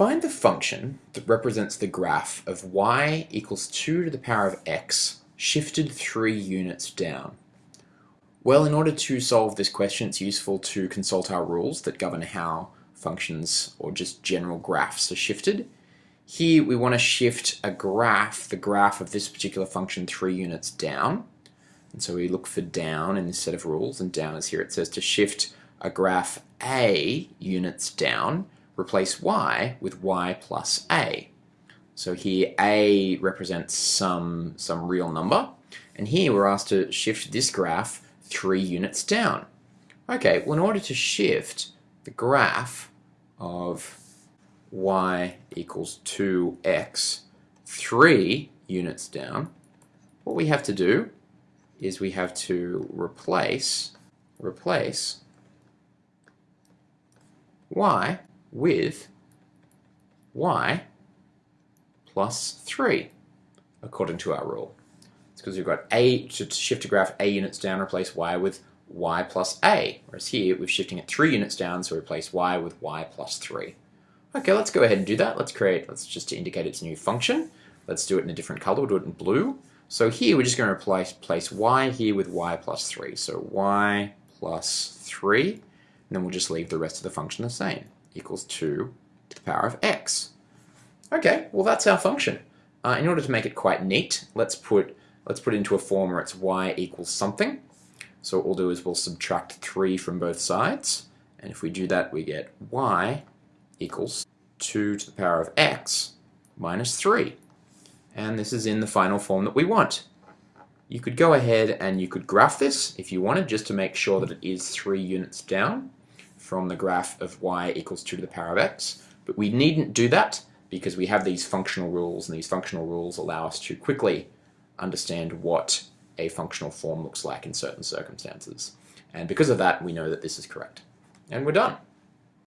Find the function that represents the graph of y equals 2 to the power of x shifted 3 units down. Well, in order to solve this question, it's useful to consult our rules that govern how functions or just general graphs are shifted. Here we want to shift a graph, the graph of this particular function, 3 units down. And so we look for down in this set of rules, and down is here. It says to shift a graph a units down, replace y with y plus a. So here a represents some, some real number, and here we're asked to shift this graph three units down. Okay, well in order to shift the graph of y equals 2x three units down, what we have to do is we have to replace replace y with y plus 3, according to our rule. It's because we've got a, to shift a graph a units down, replace y with y plus a, whereas here we're shifting it 3 units down, so replace y with y plus 3. Okay, let's go ahead and do that. Let's create, let's just to indicate its new function. Let's do it in a different color, we'll do it in blue. So here we're just going to replace place y here with y plus 3. So y plus 3, and then we'll just leave the rest of the function the same equals 2 to the power of x. Okay, well that's our function. Uh, in order to make it quite neat, let's put let's put it into a form where it's y equals something. So what we'll do is we'll subtract 3 from both sides, and if we do that we get y equals 2 to the power of x minus 3. And this is in the final form that we want. You could go ahead and you could graph this if you wanted, just to make sure that it is 3 units down from the graph of y equals 2 to the power of x. But we needn't do that because we have these functional rules, and these functional rules allow us to quickly understand what a functional form looks like in certain circumstances. And because of that, we know that this is correct. And we're done.